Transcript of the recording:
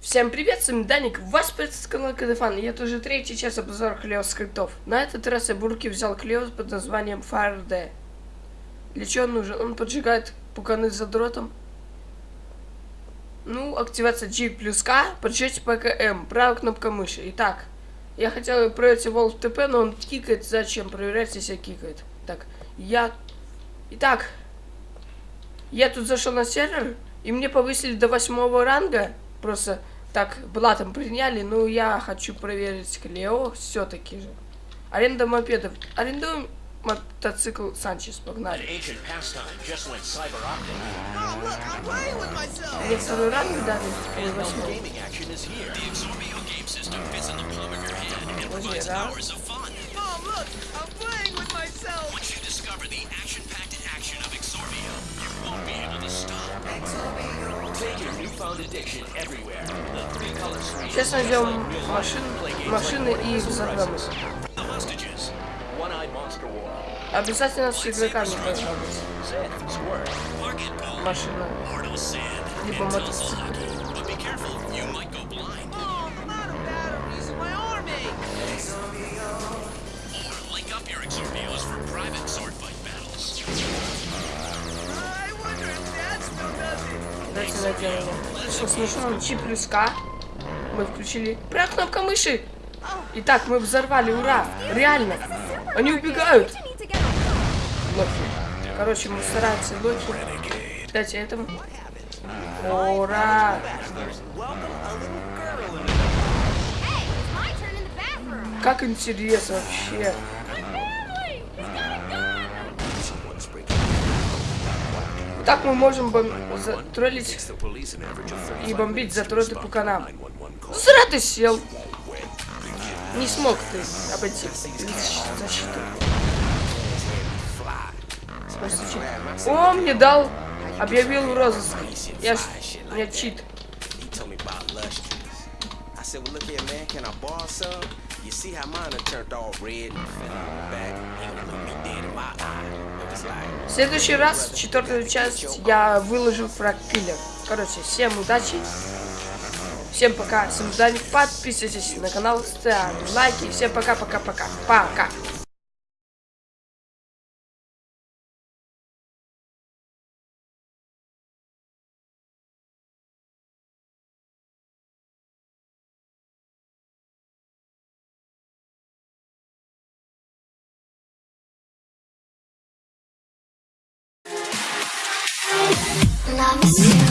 Всем привет, с вами Даник, вас приветствует канал Кадефан, и это уже третий час обзора Клео скриптов. На этот раз я бурки взял Клео под названием FireD. Для чего он нужен? Он поджигает пуканы за дротом. Ну, активация G плюс К, поджечь ПКМ, правая кнопка мыши. Итак, я хотел проверить его в ТП, но он кикает, зачем проверять, если кикает. Так, я... Итак, я тут зашел на сервер, и мне повысили до восьмого ранга, просто так блатом приняли, но я хочу проверить Клео все-таки же. Аренда мопедов. Арендуем мотоцикл Санчес, погнали. Мне второй ранг дали, или восьмой. Возьми, да? Сейчас найдем машин, машины и их. Обязательно с игроками должна быть. Машина. Либо мотоцикл. Найдем его. Что смешно, Чи плюс К. Мы включили. Прям кнопка мыши. Итак, мы взорвали, ура! Реально! Они убегают! Локи. Короче, мы стараемся Локи. Дайте этому. Ура! Как интересно вообще. Так мы можем бом... затроллить и бомбить затроты по канам. Зря ты сел. Не смог ты обойти защиту. О, мне дал, объявил розыск. Я, меня чит. You see how mine turned all red and fell on the back? В следующий раз, четвертую часть, я выложу фраг киллер. Короче, всем удачи. Всем пока. Всем Даник. Подписывайтесь на канал, ставьте лайки. Всем пока-пока-пока. Пока. Yeah.